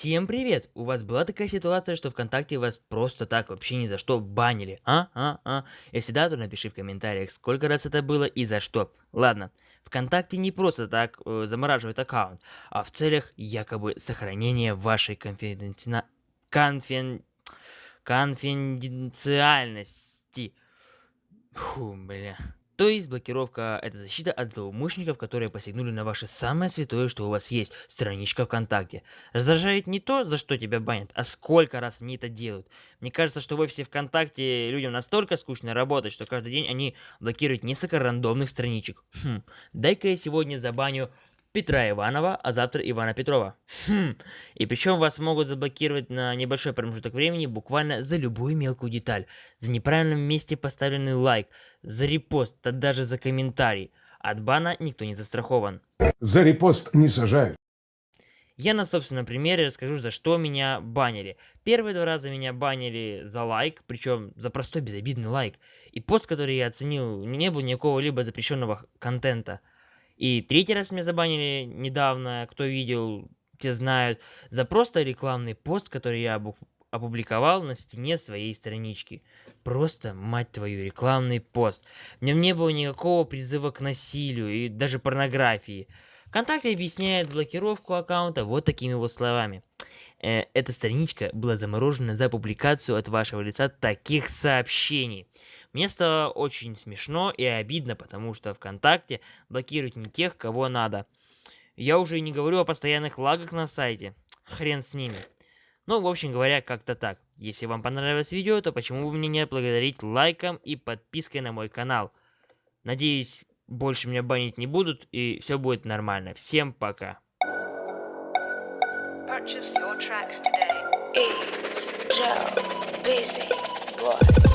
Всем привет! У вас была такая ситуация, что ВКонтакте вас просто так вообще ни за что банили, а? А? А? Если да, то напиши в комментариях, сколько раз это было и за что. Ладно, ВКонтакте не просто так э, замораживает аккаунт, а в целях якобы сохранения вашей конфиденци... конфен... конфиденциальности. Фу, бля. То есть блокировка это защита от злоумышленников, которые посягнули на ваше самое святое, что у вас есть, страничка ВКонтакте. Раздражает не то, за что тебя банят, а сколько раз они это делают. Мне кажется, что в офисе ВКонтакте людям настолько скучно работать, что каждый день они блокируют несколько рандомных страничек. Хм, дай-ка я сегодня забаню Петра Иванова, а завтра Ивана Петрова. Хм. И причем вас могут заблокировать на небольшой промежуток времени буквально за любую мелкую деталь. За неправильном месте поставленный лайк, за репост, да даже за комментарий. От бана никто не застрахован. За репост не сажают. Я на собственном примере расскажу, за что меня банили. Первые два раза меня банили за лайк, причем за простой безобидный лайк. И пост, который я оценил, не было никакого либо запрещенного контента. И третий раз меня забанили недавно, кто видел, те знают, за просто рекламный пост, который я опубликовал на стене своей странички. Просто, мать твою, рекламный пост. В нем не было никакого призыва к насилию и даже порнографии. ВКонтакте объясняет блокировку аккаунта вот такими вот словами. Э, эта страничка была заморожена за публикацию от вашего лица таких сообщений. Мне стало очень смешно и обидно, потому что ВКонтакте блокируют не тех, кого надо. Я уже и не говорю о постоянных лагах на сайте. Хрен с ними. Ну, в общем говоря, как-то так. Если вам понравилось видео, то почему бы мне не благодарить лайком и подпиской на мой канал. Надеюсь, больше меня банить не будут и все будет нормально. Всем пока. It's Joe Busy Boy.